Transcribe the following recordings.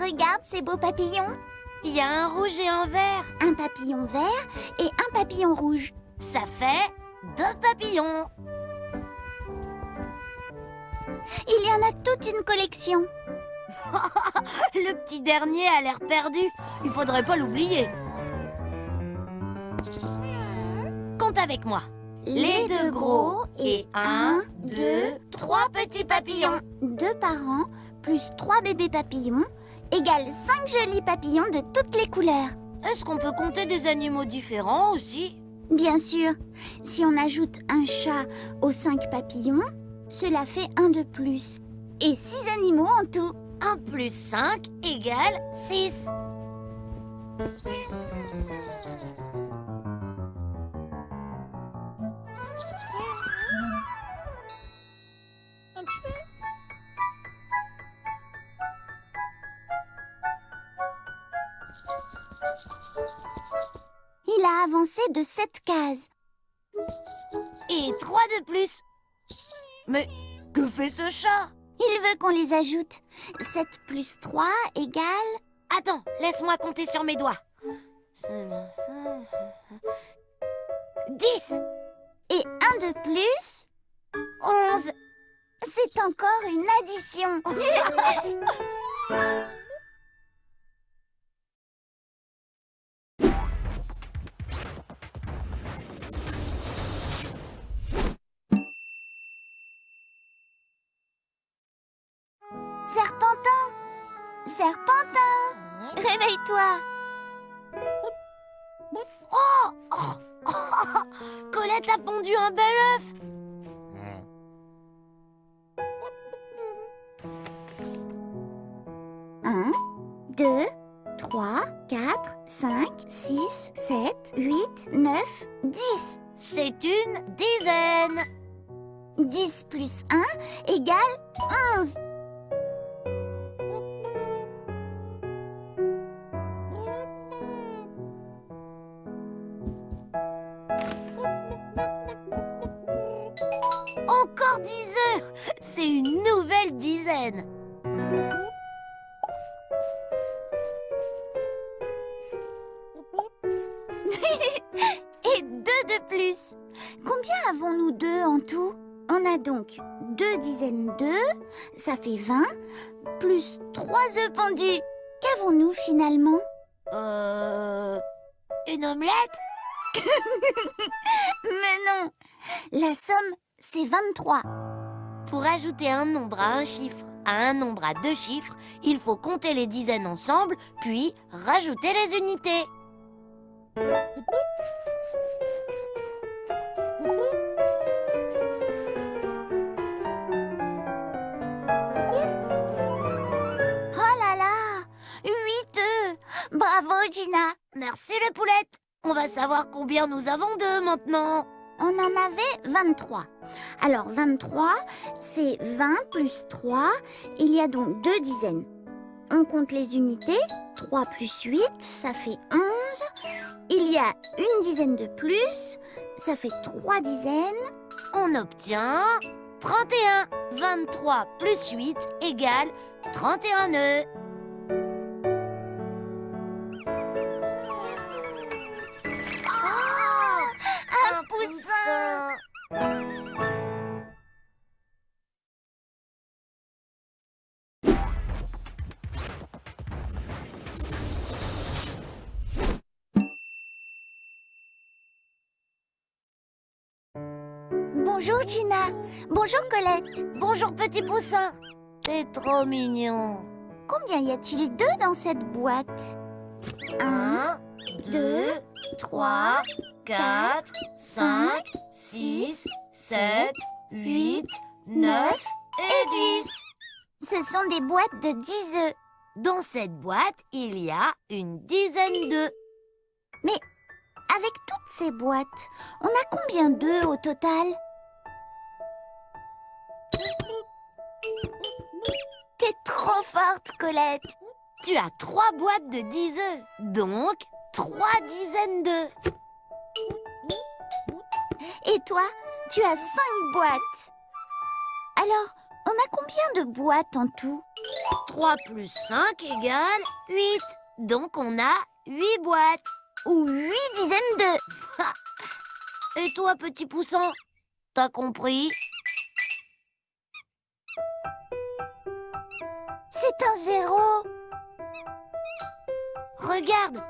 Regarde ces beaux papillons. Il y a un rouge et un vert. Un papillon vert et un papillon rouge. Ça fait deux papillons. Il y en a toute une collection. Le petit dernier a l'air perdu. Il faudrait pas l'oublier. Compte avec moi. Les deux gros et un, deux, trois petits papillons. Deux parents plus trois bébés papillons égale cinq jolis papillons de toutes les couleurs. Est-ce qu'on peut compter des animaux différents aussi? Bien sûr, si on ajoute un chat aux cinq papillons, cela fait un de plus. Et six animaux en tout. 1 plus 5 égale 6. De 7 cases. Et 3 de plus. Mais que fait ce chat? Il veut qu'on les ajoute. 7 plus 3 égale... Attends, laisse-moi compter sur mes doigts. 10 Et un de plus 11 C'est encore une addition Serpentin. Serpentin. Réveille-toi. Oh, oh, oh, Colette a pondu un bel œuf. Un, deux, trois, quatre, cinq, six, sept, huit, neuf, dix. C'est une dizaine. 10 plus 1 égale 11 Et deux de plus. Combien avons-nous deux en tout? On a donc deux dizaines d'œufs, ça fait 20, plus trois œufs pendus. Qu'avons-nous finalement? Euh... Une omelette. Mais non La somme, c'est 23. Pour ajouter un nombre à un chiffre à un nombre à deux chiffres, il faut compter les dizaines ensemble, puis rajouter les unités. Oh là là! Huit œufs! Bravo Gina! Merci les poulettes! On va savoir combien nous avons d'eux maintenant On en avait 23. Alors 23, c'est 20 plus 3. Il y a donc deux dizaines. On compte les unités. 3 plus 8, ça fait 11. Il y a une dizaine de plus. Ça fait 3 dizaines. On obtient 31 23 plus 8 égale 31 nœuds Bonjour Gina. Bonjour Colette. Bonjour petit poussin. C'est trop mignon. Combien y a-t-il d'œufs dans cette boîte? Un, 1, deux, 3, 4, 5, 6, 7, 8, 9 et 10 Ce sont des boîtes de 10 œufs. Dans cette boîte, il y a une dizaine d'œufs. Avec toutes ces boîtes, on a combien d'œufs au total? T'es trop forte, Colette Tu as trois boîtes de 10 œufs, donc trois dizaines d'œufs. Et toi, tu as cinq boîtes Alors, On a combien de boîtes en tout? 3 plus 5 égale 8. Donc on a 8 boîtes. Ou huit dizaines de... Et toi, petit poussin, t'as compris? C'est un zéro. Regarde,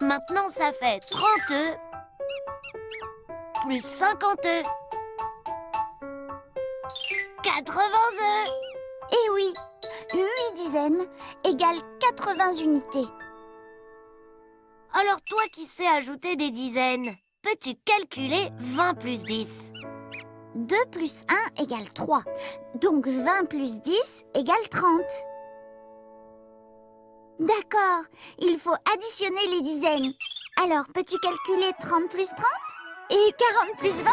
maintenant ça fait 30 œufs plus 50 œufs. 80 œufs. Eh oui, huit dizaines égale 80 unités. Alors toi qui sais ajouter des dizaines, peux-tu calculer 20 plus 10 2 plus 1 égale 3. Donc 20 plus 10 égale 30. D'accord, il faut additionner les dizaines. Alors, peux-tu calculer 30 plus 30 Et 40 plus 20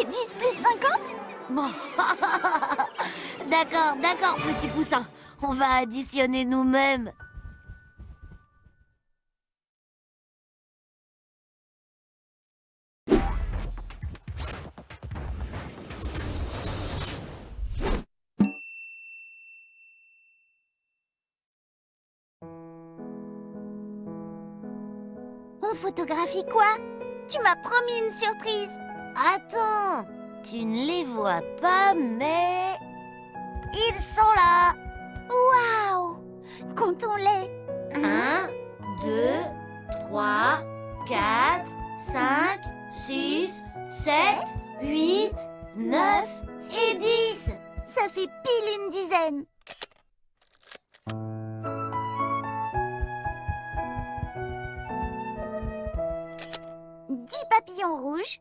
Et 10 plus 50 Bon, d'accord, d'accord, petit poussin. On va additionner nous-mêmes. On photographie quoi Tu m'as promis une surprise. Attends, tu ne les vois pas, mais... Ils sont là Waouh Comptons-les. 1, 2, 3, 4, 5, 6, 7, 8, 9 et 10 Ça fait pile une dizaine. Papillons rouges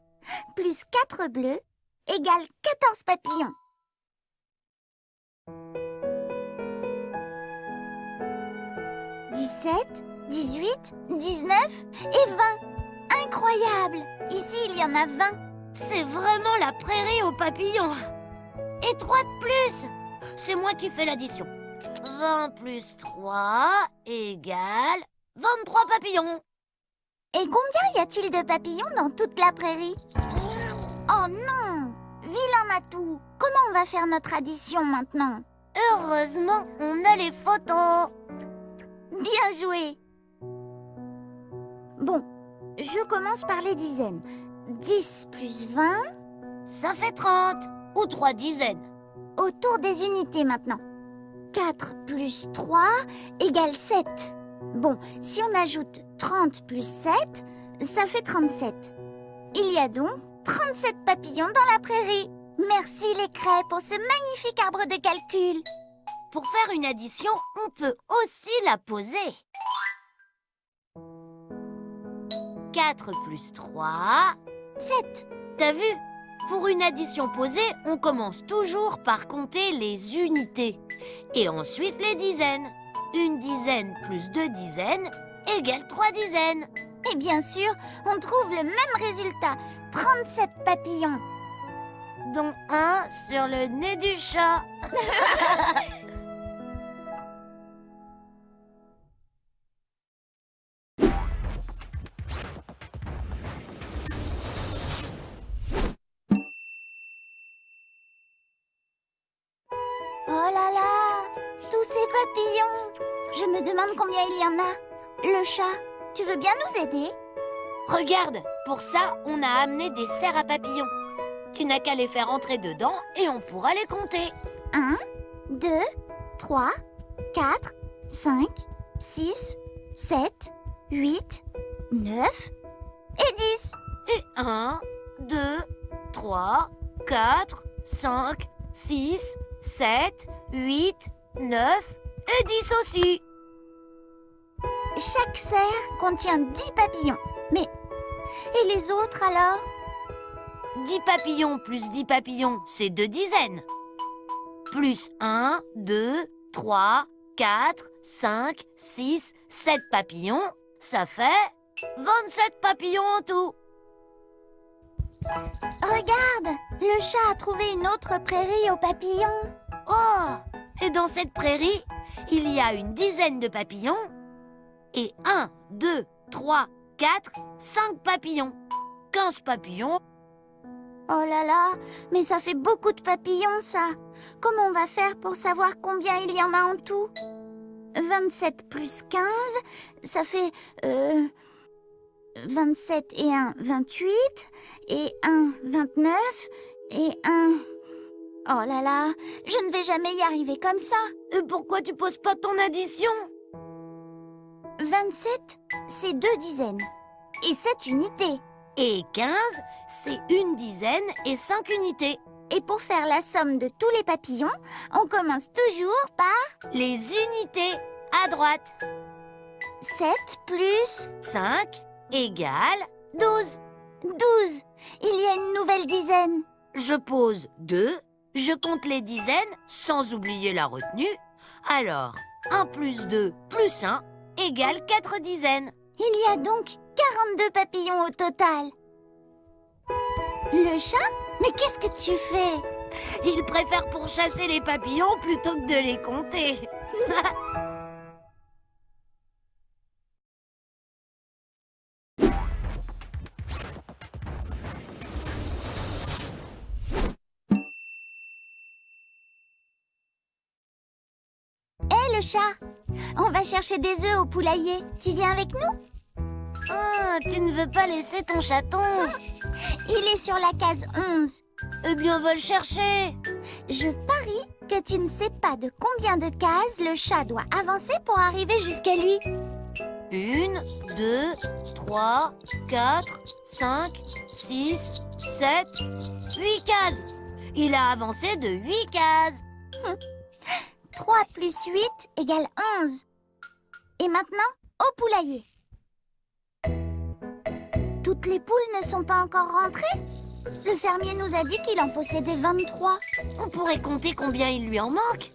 plus quatre bleus égale 14 papillons. Dix-sept, dix-huit, dix-neuf et vingt. Incroyable Ici, il y en a vingt. C'est vraiment la prairie aux papillons Et 3 de plus C'est moi qui fais l'addition 20 plus 3 égale 23 papillons Et combien y a-t-il de papillons dans toute la prairie Oh non Vilain Matou Comment on va faire notre addition maintenant Heureusement, on a les photos Bien joué Bon, je commence par les dizaines. 10 plus 20, Ça fait 30 Ou 3 dizaines autour des unités maintenant. 4 plus 3 égale 7. Bon, si on ajoute 30 plus 7, ça fait 37. Il y a donc 37 papillons dans la prairie. Merci les craies pour ce magnifique arbre de calcul. Pour faire une addition, on peut aussi la poser 4 plus 3 7. T'as vu? Pour une addition posée, on commence toujours par compter les unités. Et ensuite les dizaines. Une dizaine plus deux dizaines égale trois dizaines. Et bien sûr, on trouve le même résultat. 37 papillons. Dont un sur le nez du chat. Oh là là Tous ces papillons Je me demande combien il y en a. Le chat, tu veux bien nous aider? Regarde, pour ça, on a amené des serres à papillons. Tu n'as qu'à les faire entrer dedans et on pourra les compter. 1, 2, 3, 4, 5, 6, 7, 8, 9 et 10. Et 1, 2, 3, 4, 5, 6, 7, 8, 9 et 10 aussi. Chaque serre contient 10 papillons. Mais... Et les autres alors? 10 papillons plus 10 papillons, c'est deux dizaines. Plus 1, 2, 3, 4, 5, 6, 7 papillons, ça fait 27 papillons en tout. Regarde Le chat a trouvé une autre prairie aux papillons. Oh Et dans cette prairie, il y a une dizaine de papillons et 1, 2, 3, 4, 5 papillons. 15 papillons Oh là là, mais ça fait beaucoup de papillons, ça. Comment on va faire pour savoir combien il y en a en tout? 27 plus 15, ça fait... Euh, 27 et 1, 28, et 1, 29, et 1... Oh là là, je ne vais jamais y arriver comme ça. Et pourquoi tu poses pas ton addition? 27, c'est deux dizaines, et 7 unités. Et 15, c'est une dizaine et 5 unités. Et pour faire la somme de tous les papillons, on commence toujours par Les unités, à droite. 7 plus 5 égale 12. 12. Il y a une nouvelle dizaine. Je pose 2, je compte les dizaines sans oublier la retenue. Alors, 1 plus 2 plus 1 égale 4 dizaines. Il y a donc 42 papillons au total. Le chat Mais qu'est-ce que tu fais? Il préfère pourchasser les papillons plutôt que de les compter. le chat On va chercher des œufs au poulailler. Tu viens avec nous? Ah, tu ne veux pas laisser ton chaton Il est sur la case 11. Eh bien, va le chercher. Je parie que tu ne sais pas de combien de cases le chat doit avancer pour arriver jusqu'à lui. Une, deux, trois, quatre, cinq, six, sept, huit cases. Il a avancé de huit cases. 3 plus 8 égale 11. Et maintenant, au poulailler. Toutes les poules ne sont pas encore rentrées? Le fermier nous a dit qu'il en possédait 23. On pourrait compter combien il lui en manque?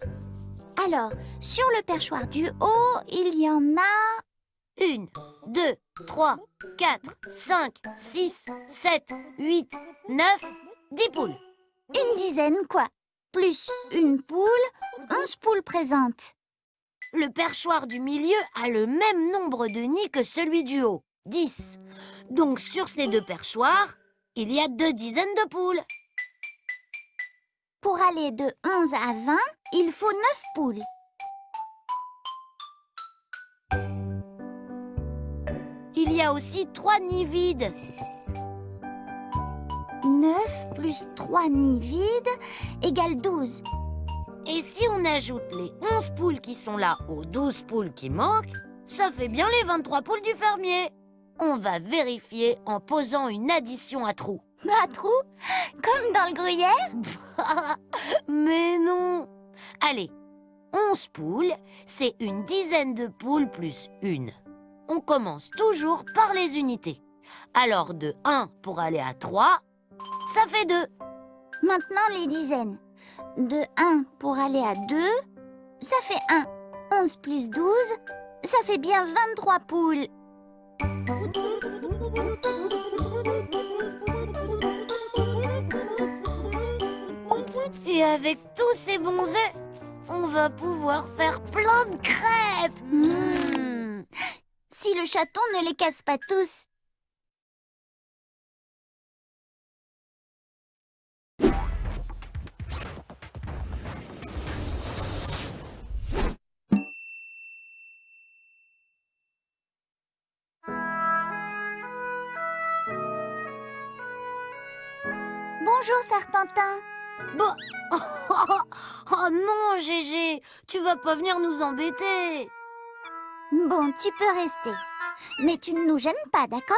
Alors, sur le perchoir du haut, il y en a... Une, deux, trois, quatre, cinq, six, sept, huit, neuf, dix poules. Une dizaine, quoi. Plus une poule, 11 poules présentes. Le perchoir du milieu a le même nombre de nids que celui du haut, 10. Donc sur ces deux perchoirs, il y a deux dizaines de poules. Pour aller de 11 à 20, il faut 9 poules. Il y a aussi trois nids vides. 9 plus 3 nids vides égale 12. Et si on ajoute les 11 poules qui sont là aux 12 poules qui manquent, ça fait bien les 23 poules du fermier. On va vérifier en posant une addition à trous. À trou Comme dans le gruyère? Mais non Allez, 11 poules, c'est une dizaine de poules plus une. On commence toujours par les unités. Alors de 1 pour aller à 3, ça fait 2. Maintenant les dizaines. De 1 pour aller à 2, ça fait 1. 11 plus 12, ça fait bien 23 poules. Et avec tous ces bons œufs, on va pouvoir faire plein de crêpes. Mmh. Si le chaton ne les casse pas tous. Bonjour, Serpentin. Bon. Oh, non, Gégé, tu vas pas venir nous embêter. Bon, tu peux rester. Mais tu ne nous gênes pas, d'accord?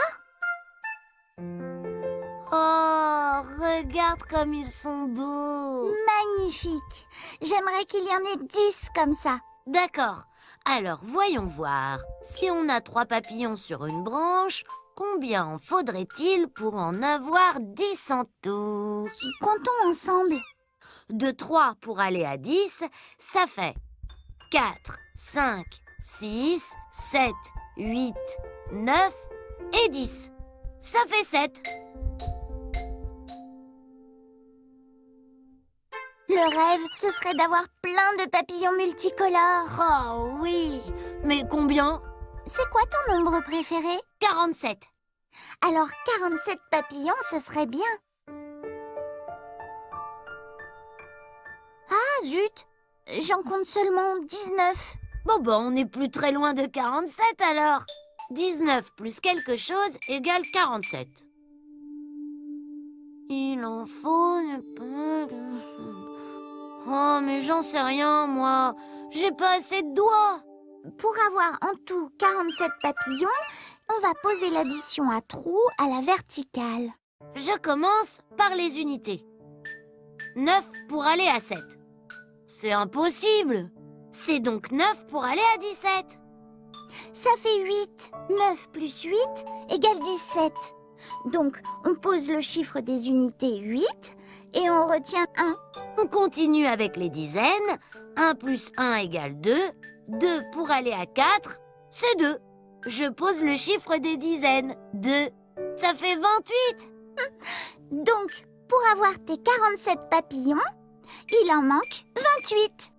Oh, regarde comme ils sont beaux. Magnifique. J'aimerais qu'il y en ait dix comme ça. D'accord. Alors, voyons voir. Si on a trois papillons sur une branche, combien en faudrait-il pour en avoir dix en tout Comptons ensemble. De 3 pour aller à 10, ça fait 4, 5, 6, 7, 8, 9 et 10. Ça fait 7. Le rêve, ce serait d'avoir plein de papillons multicolores. Oh oui Mais combien? c'est quoi ton nombre préféré? 47 Alors 47 papillons, ce serait bien. Ah zut! J'en compte seulement 19 Bon ben, on n'est plus très loin de 47 alors. 19 plus quelque chose égale 47 Il en faut... Oh mais j'en sais rien moi. J'ai pas assez de doigts. Pour avoir en tout 47 papillons, on va poser l'addition à trous à la verticale. Je commence par les unités. 9 pour aller à 7. C'est impossible C'est donc 9 pour aller à 17 Ça fait 8. 9 plus 8 égale 17. Donc, on pose le chiffre des unités 8 et on retient 1. On continue avec les dizaines. 1 plus 1 égale 2. 2 pour aller à 4, c'est 2. Je pose le chiffre des dizaines. 2. Ça fait 28. Donc, pour avoir tes 47 papillons, il en manque 28.